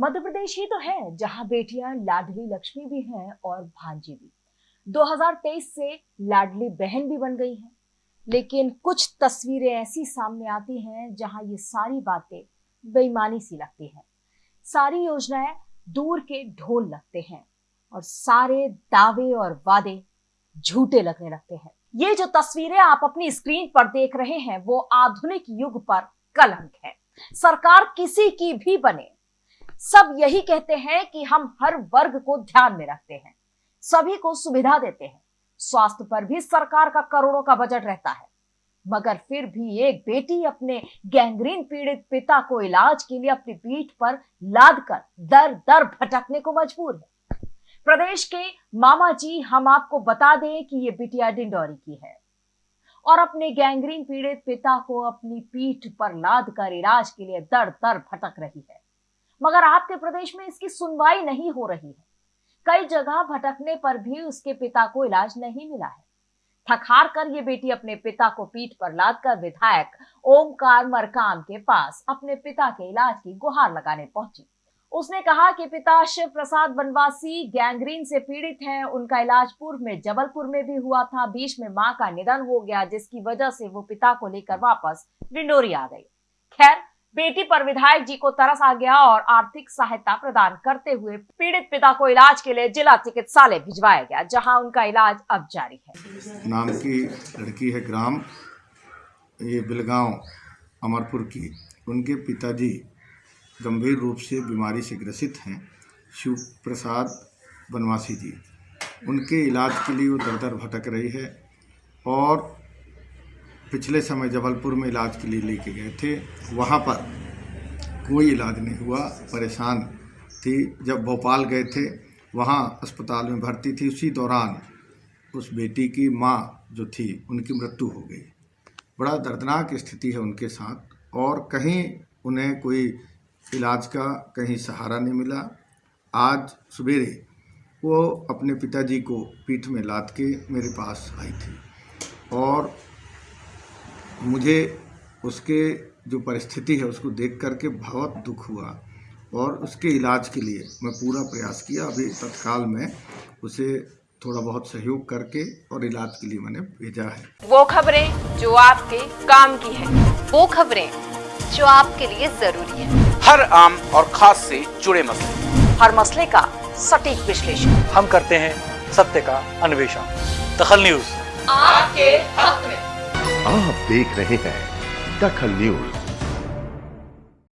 मध्य प्रदेश ही तो है, जहाँ बेटियाँ लाडली लक्ष्मी भी हैं और भांजी भी। 2023 से लाडली बहन भी बन गई है, लेकिन कुछ तस्वीरें ऐसी सामने आती हैं, जहाँ ये सारी बातें बेईमानी सी लगती हैं। सारी योजनाएँ दूर के ढोल लगते हैं और सारे दावे और वादे झूठे लगने लगते हैं। ये जो तस्वीरें आप अपनी स्क्रीन पर देख रहे हैं, वो आधुनिक युग पर कलंक है। सरकार किसी की भी बने सब यही कहते हैं कि हम हर वर्ग को ध्यान में रखते हैं, सभी को सुविधा देते हैं, स्वास्थ्य पर भी सरकार का करोड़ों का बजट रहता है। मगर फिर भी एक बेटी अपने गैंग्रीन पीड़ित पिता को इलाज के लिए अपनी पीठ पर लाद कर दर दर भटकने को मजबूर है। प्रदेश के मामा जी, हम आपको बता दें कि ये बिटिया डिंडोरी की है और अपने गैंग्रीन पीड़ित पिता को अपनी पीठ पर लाद कर इलाज के लिए दर दर भटक रही है। मगर आपके प्रदेश में इसकी सुनवाई नहीं हो रही है। कई जगह भटकने पर भी उसके पिता को इलाज नहीं मिला है। थक कर ये बेटी अपने पिता को पीठ पर लाद कर विधायक ओमकार मरकाम के पास अपने पिता के इलाज की गुहार लगाने पहुँची। उसने कहा कि पिता शिव प्रसाद वनवासी गैंग्रीन से पीड़ित हैं। उनका इलाज पूर्व में जबलपुर में भी हुआ था। बीच में माँ का निधन हो गया, जिसकी वजह से वो पिता को लेकर वापस डिंडोरी आ गई। खैर बेटी पर विधायक जी को तरस आ गया और आर्थिक सहायता प्रदान करते हुए पीड़ित पिता को इलाज के लिए जिला चिकित्सालय भिजवाया गया, जहाँ उनका इलाज अब जारी है। नाम की लड़की है ग्राम, ये बिलगांव, अमरपुर की। उनके पिताजी गंभीर रूप से बीमारी से ग्रसित हैं शिव प्रसाद बनवासी जी। उनके इलाज के लिए वो दर दर भटक रही है और पिछले समय जबलपुर में इलाज के लिए लेके गए थे, वहाँ पर कोई इलाज नहीं हुआ, परेशान थी। जब भोपाल गए थे, वहाँ अस्पताल में भर्ती थी। उसी दौरान उस बेटी की माँ जो थी, उनकी मृत्यु हो गई। बड़ा दर्दनाक स्थिति है उनके साथ और कहीं उन्हें कोई इलाज का कहीं सहारा नहीं मिला। आज सवेरे वो अपने पिताजी को पीठ में लाद के मेरे पास आई थी और मुझे उसके जो परिस्थिति है उसको देख करके बहुत दुख हुआ और उसके इलाज के लिए मैं पूरा प्रयास किया। अभी तत्काल में उसे थोड़ा बहुत सहयोग करके और इलाज के लिए मैंने भेजा है। वो खबरें जो आपके काम की है वो खबरें जो आपके लिए ज़रूरी है। हर आम और खास से जुड़े मसले। हर मसले का सटीक विश्लेषण। हम करते हैं सत्य का अन्वेषण। दखल न्यूज़। आपके हक आप देख रहे हैं दखल न्यूज़।